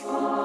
Oh.